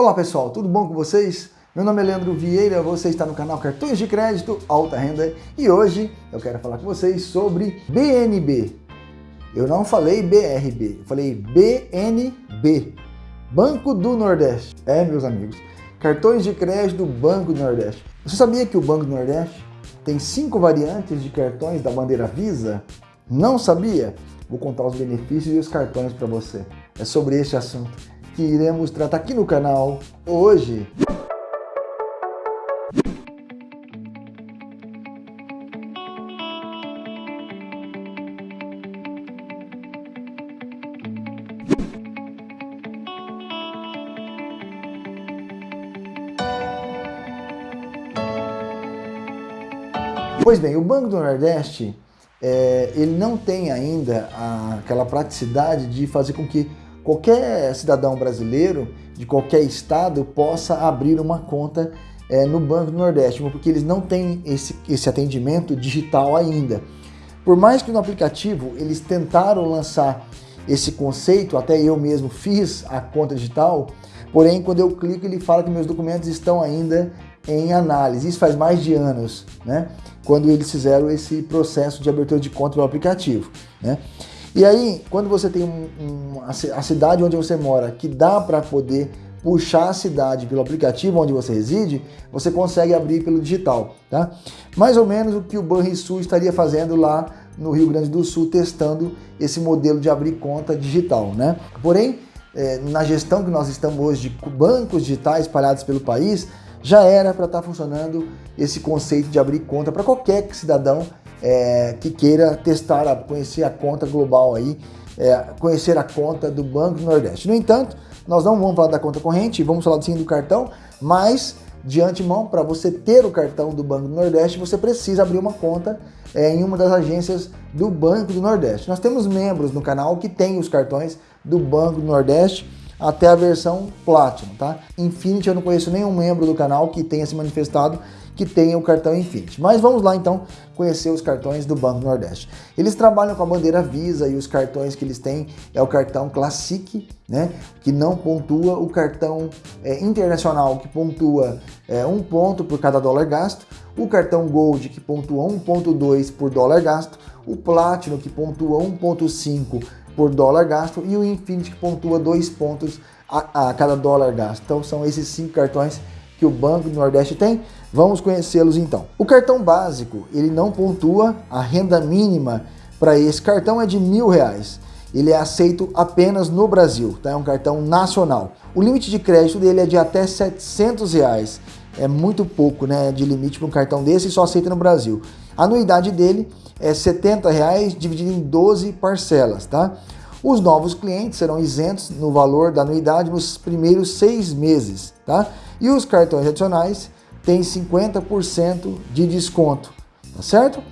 Olá pessoal, tudo bom com vocês? Meu nome é Leandro Vieira, você está no canal Cartões de Crédito Alta Renda e hoje eu quero falar com vocês sobre BNB. Eu não falei BRB, eu falei BNB, Banco do Nordeste. É, meus amigos, cartões de crédito do Banco do Nordeste. Você sabia que o Banco do Nordeste tem cinco variantes de cartões da bandeira Visa? Não sabia? Vou contar os benefícios e os cartões para você. É sobre este assunto que iremos tratar aqui no canal hoje. Pois bem, o Banco do Nordeste, é, ele não tem ainda a, aquela praticidade de fazer com que qualquer cidadão brasileiro de qualquer estado possa abrir uma conta é, no Banco do Nordeste, porque eles não têm esse, esse atendimento digital ainda. Por mais que no aplicativo eles tentaram lançar esse conceito, até eu mesmo fiz a conta digital, porém quando eu clico ele fala que meus documentos estão ainda em análise. Isso faz mais de anos, né? Quando eles fizeram esse processo de abertura de conta pelo aplicativo, né? E aí, quando você tem um, um, a cidade onde você mora, que dá para poder puxar a cidade pelo aplicativo onde você reside, você consegue abrir pelo digital, tá? Mais ou menos o que o Banrisul estaria fazendo lá no Rio Grande do Sul, testando esse modelo de abrir conta digital, né? Porém, é, na gestão que nós estamos hoje de bancos digitais espalhados pelo país, já era para estar tá funcionando esse conceito de abrir conta para qualquer cidadão é, que queira testar, conhecer a conta global aí, é, conhecer a conta do Banco do Nordeste. No entanto, nós não vamos falar da conta corrente, vamos falar sim do cartão, mas de antemão, para você ter o cartão do Banco do Nordeste, você precisa abrir uma conta é, em uma das agências do Banco do Nordeste. Nós temos membros no canal que têm os cartões do Banco do Nordeste, até a versão Platinum, tá? Infinity eu não conheço nenhum membro do canal que tenha se manifestado que tenha o cartão Infinity. Mas vamos lá então conhecer os cartões do Banco Nordeste. Eles trabalham com a bandeira Visa e os cartões que eles têm é o cartão Classic, né, que não pontua, o cartão é, internacional que pontua é, um ponto por cada dólar gasto, o cartão Gold que pontua 1.2 por dólar gasto, o Platinum que pontua 1.5 por dólar gasto e o Infinity que pontua 2 pontos a, a cada dólar gasto. Então são esses cinco cartões que o Banco do Nordeste tem. Vamos conhecê-los então. O cartão básico, ele não pontua, a renda mínima para esse cartão é de mil reais. Ele é aceito apenas no Brasil, tá? é um cartão nacional. O limite de crédito dele é de até 700 reais. É muito pouco né, de limite para um cartão desse e só aceita no Brasil. A anuidade dele é 70 reais dividido em 12 parcelas. Tá? Os novos clientes serão isentos no valor da anuidade nos primeiros seis meses. Tá? E os cartões adicionais têm 50% de desconto, tá certo?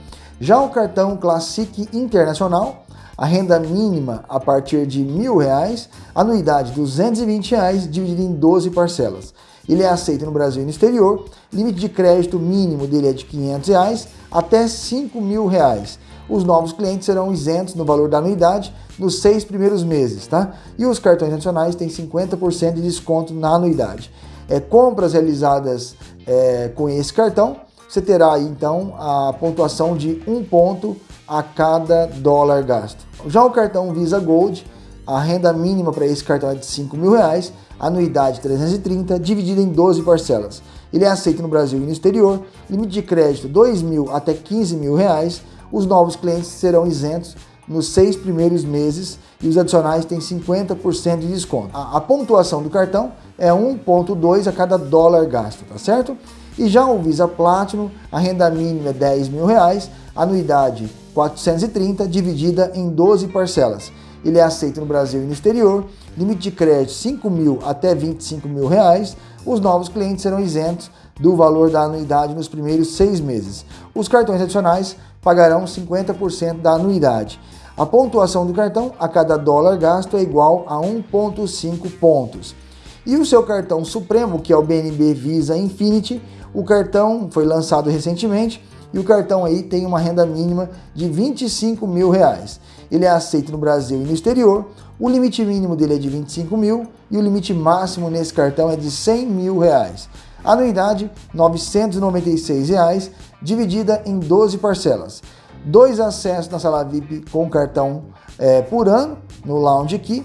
Já o cartão Classic Internacional, a renda mínima a partir de reais, anuidade 220 reais dividida em 12 parcelas. Ele é aceito no Brasil e no exterior, limite de crédito mínimo dele é de 500 reais até 5 mil reais. Os novos clientes serão isentos no valor da anuidade nos seis primeiros meses, tá? E os cartões adicionais têm 50% de desconto na anuidade é, compras realizadas é, com esse cartão, você terá então a pontuação de um ponto a cada dólar gasto. Já o cartão Visa Gold, a renda mínima para esse cartão é de 5 mil reais, anuidade 330, dividida em 12 parcelas. Ele é aceito no Brasil e no exterior, limite de crédito 2 mil até 15 mil reais. Os novos clientes serão isentos nos seis primeiros meses e os adicionais têm 50% de desconto. A, a, pontuação do cartão é 1,2 a cada dólar gasto, tá certo? E já o Visa Platinum, a renda mínima é 10 mil reais, anuidade 430, dividida em 12 parcelas. Ele é aceito no Brasil e no exterior, limite de crédito 5 mil até 25 mil reais. Os novos clientes serão isentos do valor da anuidade nos primeiros seis meses. Os cartões adicionais pagarão 50% da anuidade. A pontuação do cartão a cada dólar gasto é igual a 1,5 pontos. E o seu cartão supremo, que é o BNB Visa Infinity, o cartão foi lançado recentemente, e o cartão aí tem uma renda mínima de 25 mil reais. Ele é aceito no Brasil e no exterior, o limite mínimo dele é de 25 mil e o limite máximo nesse cartão é de 100 mil reais. Anuidade 996 reais, dividida em 12 parcelas. Dois acessos na sala VIP com cartão é, por ano, no Lounge Key,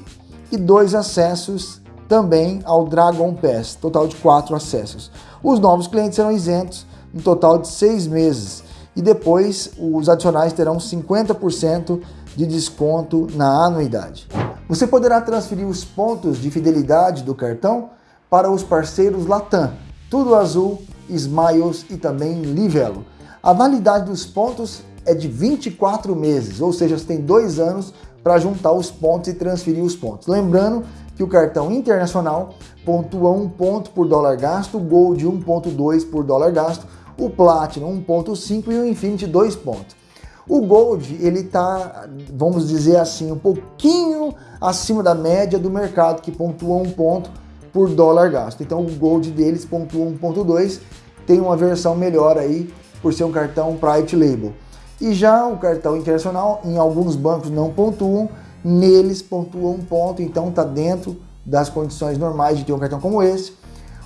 e dois acessos também ao Dragon Pass, total de quatro acessos. Os novos clientes serão isentos um total de seis meses e depois os adicionais terão 50% de desconto na anuidade. Você poderá transferir os pontos de fidelidade do cartão para os parceiros Latam, Tudo Azul, Smiles e também Livelo. A validade dos pontos é de 24 meses, ou seja, você tem dois anos para juntar os pontos e transferir os pontos. Lembrando que o cartão internacional pontua 1 ponto por dólar gasto, o Gold 1.2 por dólar gasto, o Platinum 1.5 e o Infinity 2 pontos. O Gold, ele tá, vamos dizer assim, um pouquinho acima da média do mercado, que pontua 1 ponto por dólar gasto. Então o Gold deles pontua 1.2, tem uma versão melhor aí, por ser um cartão Private Label. E já o cartão internacional, em alguns bancos não pontuam, neles pontua um ponto, então está dentro das condições normais de ter um cartão como esse.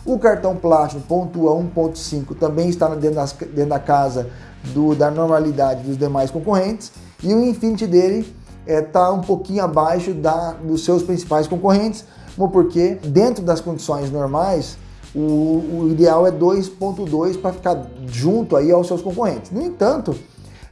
O cartão plástico pontua 1.5, também está dentro, das, dentro da casa do, da normalidade dos demais concorrentes. E o Infinity dele está é, tá um pouquinho abaixo da, dos seus principais concorrentes, porque dentro das condições normais, o, o ideal é 2.2 para ficar junto aí aos seus concorrentes. No entanto,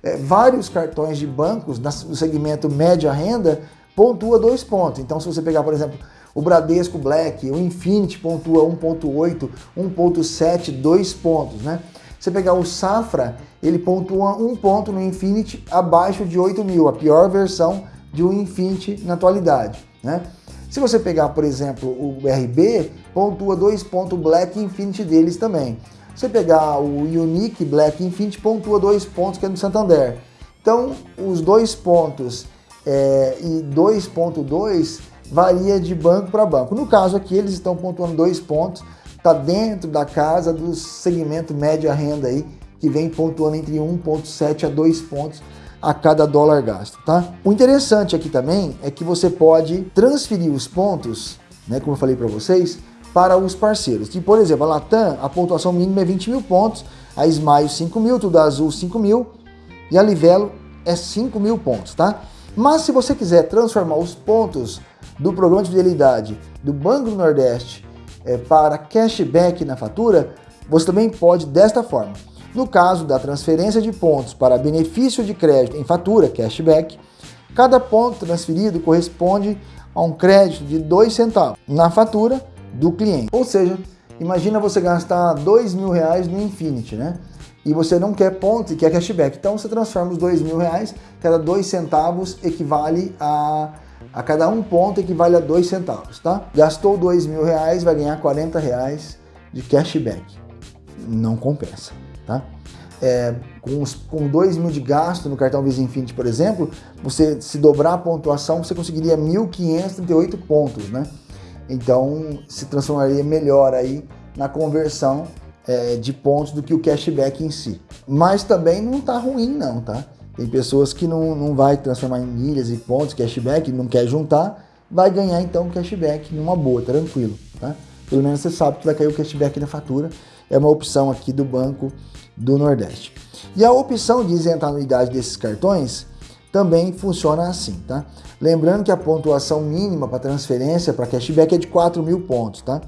é, vários cartões de bancos no segmento média renda pontua dois pontos. Então, se você pegar, por exemplo, o Bradesco Black, o Infinity pontua 1.8, 1.7, 2 pontos, né? Você pegar o Safra, ele pontua um ponto no Infinity abaixo de 8 mil, a pior versão de um Infinity na atualidade, né? Se você pegar, por exemplo, o RB, pontua 2 pontos Black Infinity deles também. Você pegar o Unique Black Infinity, pontua 2 pontos que é do Santander. Então, os dois pontos é, e 2.2 varia de banco para banco. No caso aqui, eles estão pontuando dois pontos, está dentro da casa do segmento média renda aí, que vem pontuando entre 1,7 a 2 pontos a cada dólar gasto, tá? O interessante aqui também é que você pode transferir os pontos, né, como eu falei para vocês, para os parceiros. Que, por exemplo, a Latam, a pontuação mínima é 20 mil pontos, a Smile 5 mil, Tudo Azul 5 mil e a Livelo é 5 mil pontos, tá? Mas se você quiser transformar os pontos do programa de fidelidade do Banco do Nordeste é, para cashback na fatura, você também pode desta forma. No caso da transferência de pontos para benefício de crédito em fatura, cashback, cada ponto transferido corresponde a um crédito de 2 centavos na fatura do cliente. Ou seja, imagina você gastar dois mil reais no Infinity, né? E você não quer pontos e quer cashback. Então você transforma os dois mil reais, cada dois centavos equivale a a cada um ponto equivale a dois centavos, tá? Gastou dois mil reais, vai ganhar 40 reais de cashback. Não compensa, tá? É, com, os, com 2 mil de gasto no cartão Visa Infinity, por exemplo, você se dobrar a pontuação, você conseguiria 1.538 pontos, né? Então, se transformaria melhor aí na conversão é, de pontos do que o cashback em si. Mas também não tá ruim não, tá? Tem pessoas que não, não vai transformar em milhas e pontos, cashback, não quer juntar, vai ganhar então cashback numa boa, tranquilo, tá? Pelo menos você sabe que vai cair o cashback na fatura, é uma opção aqui do Banco do Nordeste. E a opção de isentar a anuidade desses cartões também funciona assim, tá? Lembrando que a pontuação mínima para transferência para cashback é de 4 mil pontos, tá?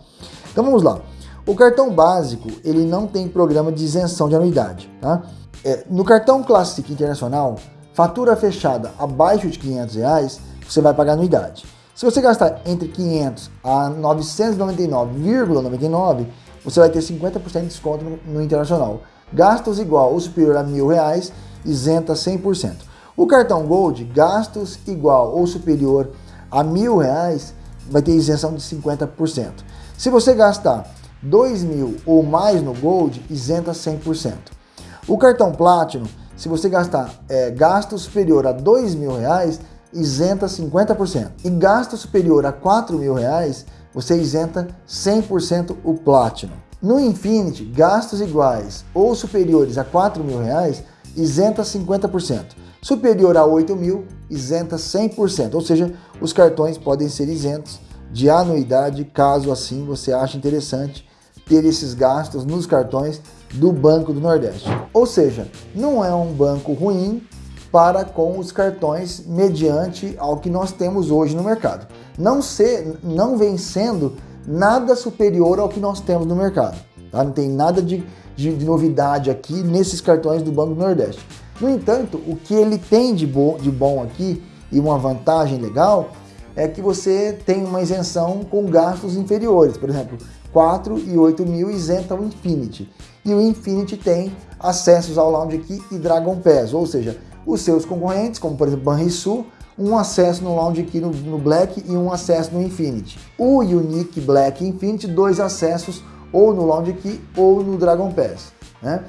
Então vamos lá. O cartão básico, ele não tem programa de isenção de anuidade, tá? É, no cartão Classic Internacional, fatura fechada abaixo de 500 reais, você vai pagar anuidade. Se você gastar entre 500 a 999,99, você vai ter 50% de desconto no, no, internacional. Gastos igual ou superior a mil reais, isenta 100%. O cartão Gold, gastos igual ou superior a mil reais, vai ter isenção de 50%. Se você gastar 2 mil ou mais no Gold, isenta 100%. O cartão Platinum, se você gastar é, gasto superior a dois mil reais, isenta 50%. E gasto superior a quatro mil reais, você isenta 100% o Platinum. No Infinity, gastos iguais ou superiores a 4 mil reais, isenta 50%. Superior a 8 mil, isenta 100%. Ou seja, os cartões podem ser isentos de anuidade, caso assim você ache interessante ter esses gastos nos cartões do Banco do Nordeste. Ou seja, não é um banco ruim para com os cartões mediante ao que nós temos hoje no mercado. Não, ser, não vem sendo nada superior ao que nós temos no mercado. Tá? Não tem nada de, de, de, novidade aqui nesses cartões do Banco Nordeste. No entanto, o que ele tem de bom, de bom aqui e uma vantagem legal é que você tem uma isenção com gastos inferiores. Por exemplo, 4 e 8 mil isenta o Infinity. E o Infinity tem acessos ao Lounge Key e Dragon Pass, ou seja, os seus concorrentes, como por exemplo Banrisul, um acesso no Lounge Key no, no Black e um acesso no Infinity. O Unique Black Infinity, dois acessos ou no Lounge Key ou no Dragon Pass. Né?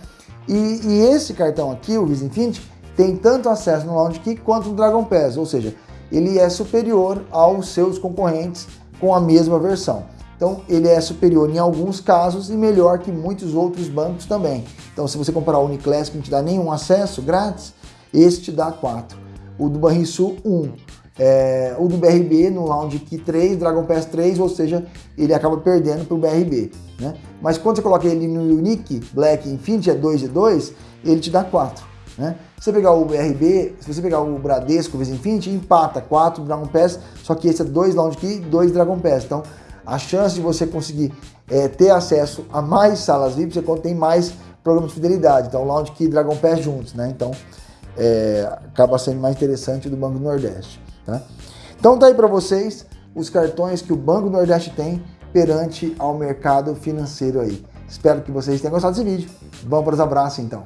E, e esse cartão aqui, o Visa Infinity, tem tanto acesso no Lounge Key quanto no Dragon Pass, ou seja, ele é superior aos seus concorrentes com a mesma versão. Então ele é superior em alguns casos e melhor que muitos outros bancos também. Então se você comprar o Uniclass que não te dá nenhum acesso grátis, esse te dá 4. O do Banrisul, 1. É, o do BRB no Lounge Key 3, Dragon Pass 3, ou seja, ele acaba perdendo para o BRB. Né? Mas quando você coloca ele no Unique Black Infinity, é 2 e 2, ele te dá 4. Né? Se você pegar o BRB, se você pegar o Bradesco Visa Infinity, empata 4 Dragon Pass, só que esse é 2 Lounge Key e 2 Dragon Pass. Então a chance de você conseguir é, ter acesso a mais salas VIP, você tem mais programas de fidelidade. Então, Lounge Key e Dragon Pass juntos, né? Então, é, acaba sendo mais interessante do Banco do Nordeste, tá? Então, tá aí para vocês os cartões que o Banco do Nordeste tem perante ao mercado financeiro aí. Espero que vocês tenham gostado desse vídeo. Vamos para os abraços, então.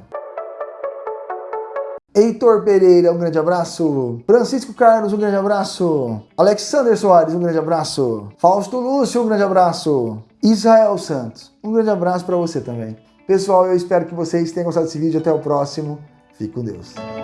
Heitor Pereira, um grande abraço. Francisco Carlos, um grande abraço. Alexander Soares, um grande abraço. Fausto Lúcio, um grande abraço. Israel Santos, um grande abraço para você também. Pessoal, eu espero que vocês tenham gostado desse vídeo. Até o próximo. Fique com Deus.